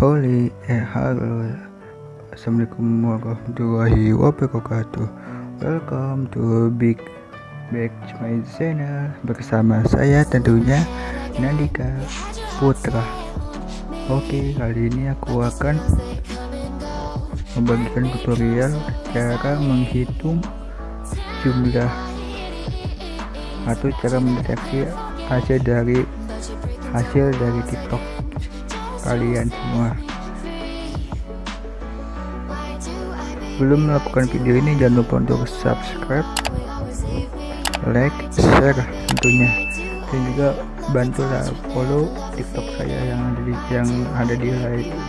Holy eh halo. Assalamualaikum warahmatullahi wabarakatuh. Welcome to Big Back to my channel. Bersama saya tentunya Nandika Putra. Oke kali ini aku akan Membagikan tutorial Cara menghitung Jumlah Atau cara mendeteksi hasil dari Hasil dari tiktok kalian semua. Belum melakukan video ini jangan lupa untuk subscribe like share tentunya. Dan juga bantulah follow tiktok saya yang ada di yang ada di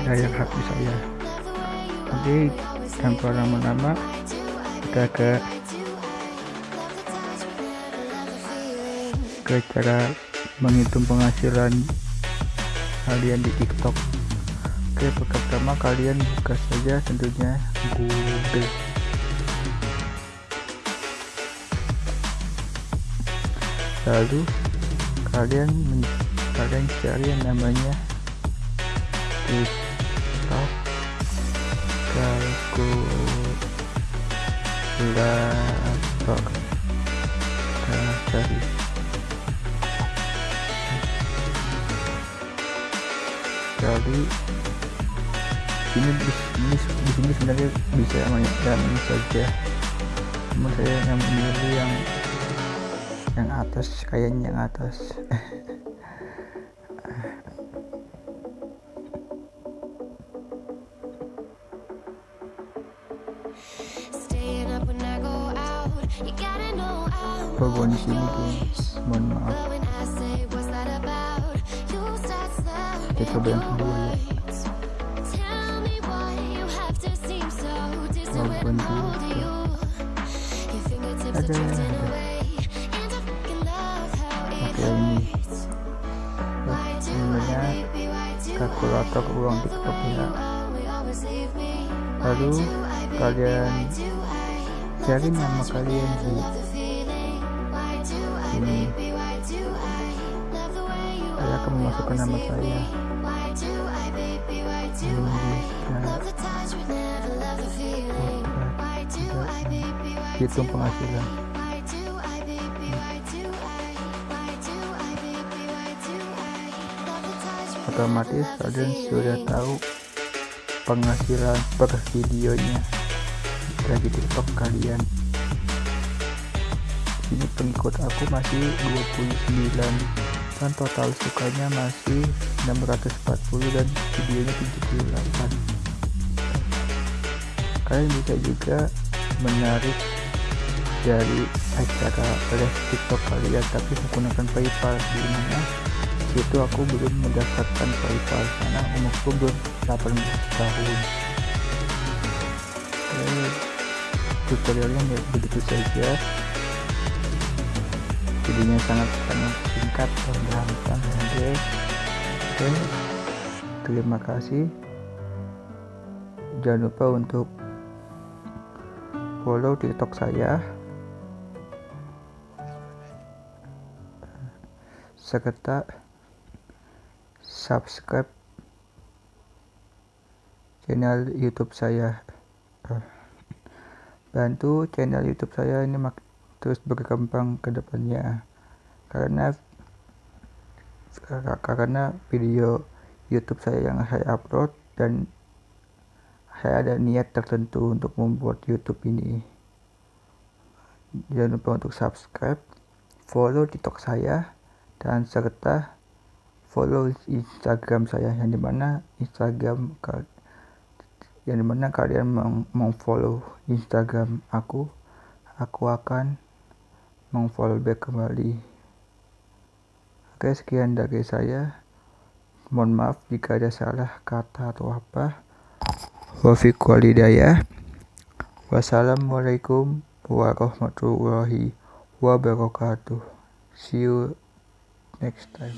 layar HP saya. Oke tanpa lama-lama kita ke ke cara menghitung penghasilan kalian di TikTok. Oke pertama kalian buka saja tentunya Google. Lalu kalian kalian cari yang namanya TikTok kalkulator kita cari jadi ini di sini di sini sebenarnya bisa dan saja. Namun saya yang memilih yang yang atas kayaknya yang atas. Di sini guys, mohon maaf. Kita coba yang kedua ya. Ada, ada. Oke ini. Sebenarnya kalkulator uang TikTok ya. Lalu kalian cari nama kalian di sini akan memasukkan nama saya. Hitung penghasilan. Otomatis kalian sudah tahu penghasilan per videonya dari tiktok kalian. Ini pengikut aku masih 29 dan total sukanya masih 640 dan videonya 78 kalian bisa juga menarik dari acara live tiktok kalian tapi menggunakan paypal di mana itu aku belum mendaftarkan paypal karena umurku belum 18 tahun. Tutorialnya begitu saja videonya sangat sangat singkat dan gampang oke. Oke. Terima kasih. Jangan lupa untuk follow tiktok saya. Serta subscribe channel youtube saya. Bantu channel youtube saya ini mak terus berkembang ke depannya. Karena karena video YouTube saya yang saya upload dan saya ada niat tertentu untuk membuat YouTube ini. Jangan lupa untuk subscribe follow tiktok saya dan serta follow instagram saya yang di mana instagram yang di mana kalian mau follow instagram aku aku akan mengfollow back kembali. Oke sekian dari saya. Mohon maaf jika ada salah kata atau apa. Wafiq walidayah. Wassalamualaikum warahmatullahi wabarakatuh. See you next time